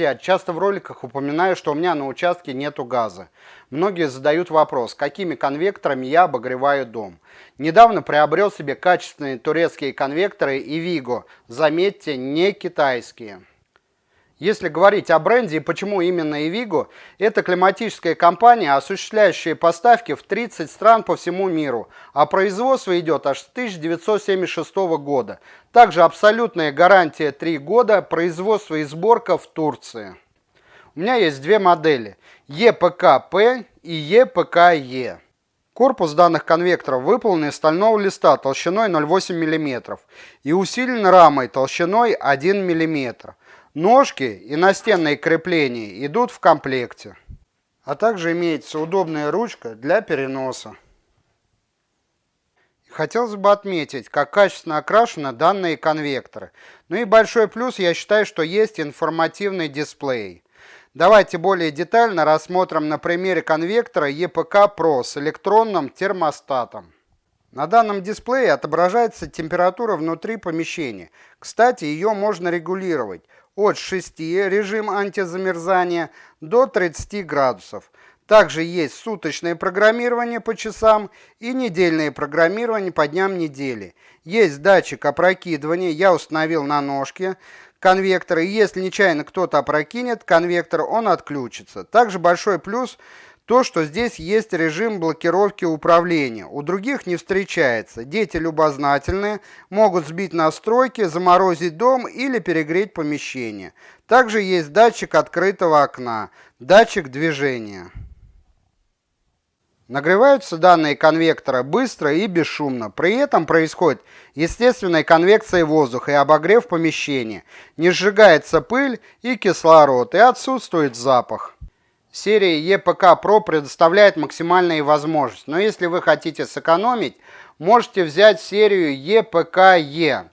Друзья, часто в роликах упоминаю, что у меня на участке нету газа. Многие задают вопрос, какими конвекторами я обогреваю дом. Недавно приобрел себе качественные турецкие конвекторы и Vigo, заметьте, не китайские. Если говорить о бренде и почему именно Evigo, это климатическая компания, осуществляющая поставки в 30 стран по всему миру, а производство идет аж с 1976 года. Также абсолютная гарантия 3 года, производство и сборка в Турции. У меня есть две модели, EPK-P и EPK-E. Корпус данных конвекторов выполнен из стального листа толщиной 0,8 мм и усилен рамой толщиной 1 мм. Ножки и настенные крепления идут в комплекте. А также имеется удобная ручка для переноса. Хотелось бы отметить, как качественно окрашены данные конвекторы. Ну и большой плюс, я считаю, что есть информативный дисплей. Давайте более детально рассмотрим на примере конвектора EPK Pro с электронным термостатом. На данном дисплее отображается температура внутри помещения. Кстати, ее можно регулировать от 6 режим антизамерзания до 30 градусов. Также есть суточное программирование по часам и недельное программирование по дням недели. Есть датчик опрокидывания, я установил на ножке конвектора. И если нечаянно кто-то опрокинет конвектор, он отключится. Также большой плюс – то, что здесь есть режим блокировки управления. У других не встречается. Дети любознательные, могут сбить настройки, заморозить дом или перегреть помещение. Также есть датчик открытого окна, датчик движения. Нагреваются данные конвектора быстро и бесшумно. При этом происходит естественная конвекция воздуха и обогрев помещения. Не сжигается пыль и кислород, и отсутствует запах. Серия EPK Pro предоставляет максимальные возможности, но если вы хотите сэкономить, можете взять серию EPK-E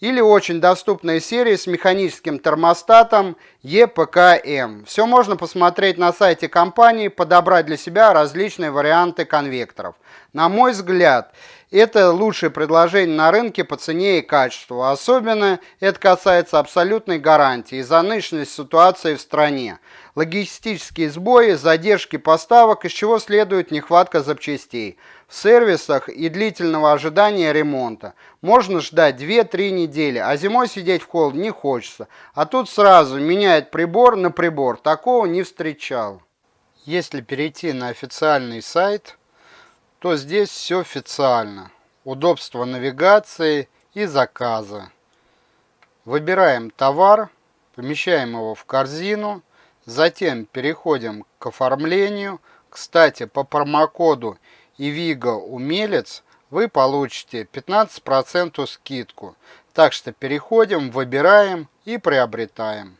или очень доступная серия с механическим термостатом EPK-M. Все можно посмотреть на сайте компании, подобрать для себя различные варианты конвекторов. На мой взгляд, это лучшее предложение на рынке по цене и качеству. Особенно это касается абсолютной гарантии из-за нынешней ситуации в стране. Логистические сбои, задержки поставок, из чего следует нехватка запчастей. В сервисах и длительного ожидания ремонта. Можно ждать 2-3 недели, а зимой сидеть в холод не хочется. А тут сразу меняет прибор на прибор. Такого не встречал. Если перейти на официальный сайт то здесь все официально. Удобство навигации и заказа. Выбираем товар, помещаем его в корзину, затем переходим к оформлению. Кстати, по промокоду Ивига Умелец вы получите 15% скидку. Так что переходим, выбираем и приобретаем.